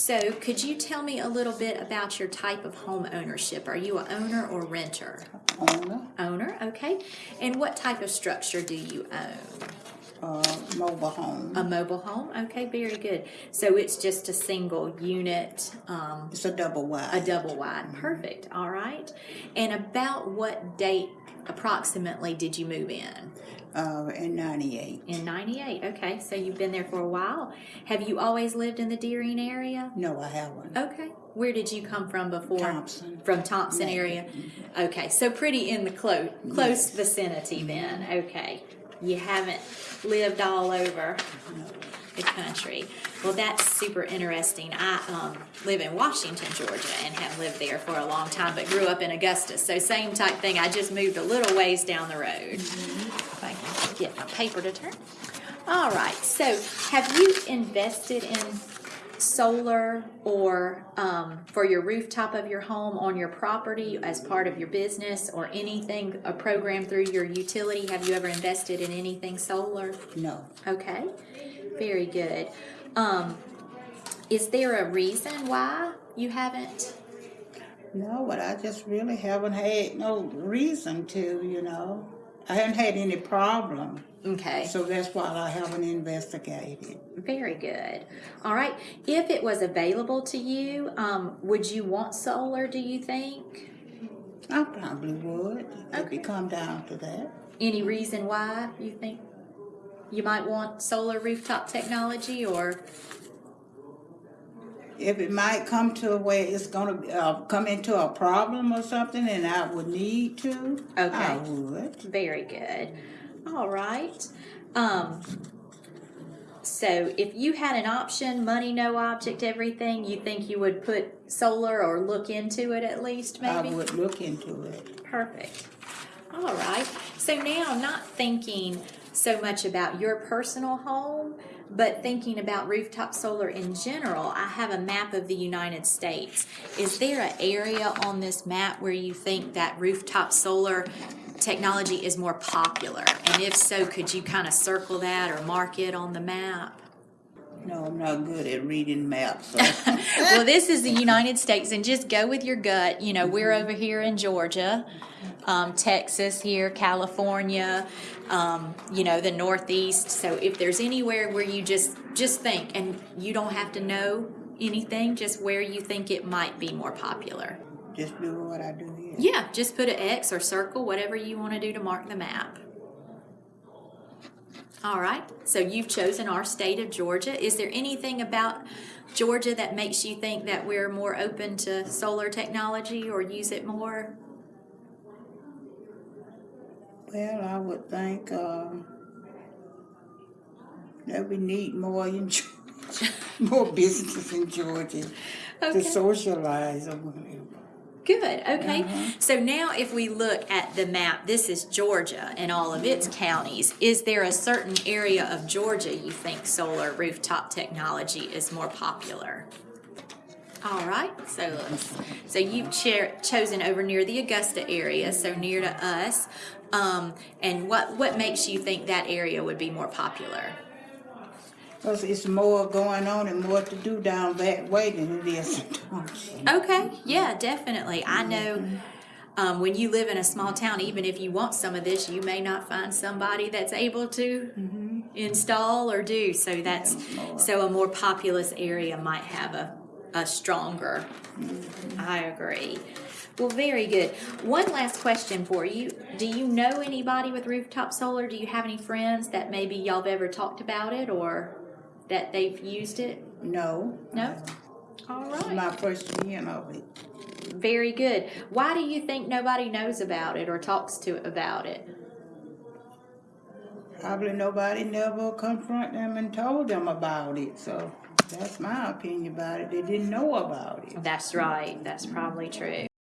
So could you tell me a little bit about your type of home ownership? Are you a owner or renter? owner, Owner, okay. And what type of structure do you own? Uh, mobile home. A mobile home? Okay, very good. So it's just a single unit, um, It's a double wide. a wide. double wide. Perfect. All right. And about what date approximately did you move in? Uh, in ninety-eight. In 98. Okay, so you've been there for a while. Have you always lived in the Dearing area? No, I haven't. Okay. Where did you come from before? Thomson. From Thomson Yeah. area. Okay, so pretty in the close close vicinity then. Okay. You haven't lived all over the country. Well, that's super interesting. I um, live in Washington, Georgia, and have lived there for a long time, but grew up in Augusta. So same type thing. I just moved a little ways down the road. If I can get my paper to turn. All right. So have you invested in solar or um, for your rooftop of your home on your property as part of your business or anything, a program through your utility? Have you ever invested in anything solar? No. Okay, very good. Um, is there a reason why you haven't? No, but I just really haven't had no reason to, you know. I haven't had any problem. Okay, So that's why I haven't investigated. very good. All right, if it was available to you, um, would you want solar, do you think? I probably would if Okay. it come down to that. Any reason why you think you might want solar rooftop technology or? If it might come to where it's gonna uh, come into a problem or something and I would need to, okay. I would. Very good. All right. Um, so if you had an option, money, no object, everything, you think you would put solar or look into it at least, maybe? I would look into it. Perfect. All right. So now, not thinking so much about your personal home, but thinking about rooftop solar in general, I have a map of the United States. Is there an area on this map where you think that rooftop solar technology is more popular? And if so, could you kind of circle that or mark it on the map? No, I'm not good at reading maps. So. well, this is the United States, and just go with your gut. You know, we're over here in Georgia, um, Texas, here, California, um, you know, the Northeast. So, if there's anywhere where you just just think, and you don't have to know anything, just where you think it might be more popular. Just do what I do here. Yeah, just put an X or circle, whatever you want to do to mark the map. All right, so you've chosen our state of Georgia. Is there anything about Georgia that makes you think that we're more open to solar technology or use it more? Well, I would think um, that we need more in more businesses in Georgia Okay. to socialize. Good, okay. So now if we look at the map, this is Georgia and all of its counties. Is there a certain area of Georgia you think solar rooftop technology is more popular? All right, so let's, so you've cha- chosen over near the Augusta area, so near to us. Um, and what, what makes you think that area would be more popular? Because it's more going on and more to do down that way than it is in Thomson. Okay, yeah, definitely. I know um, when you live in a small town, even if you want some of this, you may not find somebody that's able to install or do. So that's so a more populous area might have a, a stronger. I agree. Well, very good. One last question for you. Do you know anybody with rooftop solar? Do you have any friends that maybe y'all have ever talked about it or that they've used it? No. No? All It's my first hearing of it. Very good. Why do you think nobody knows about it or talks to about it? Probably nobody never confront them and told them about it. So that's my opinion about it. They didn't know about it. That's right. That's probably true.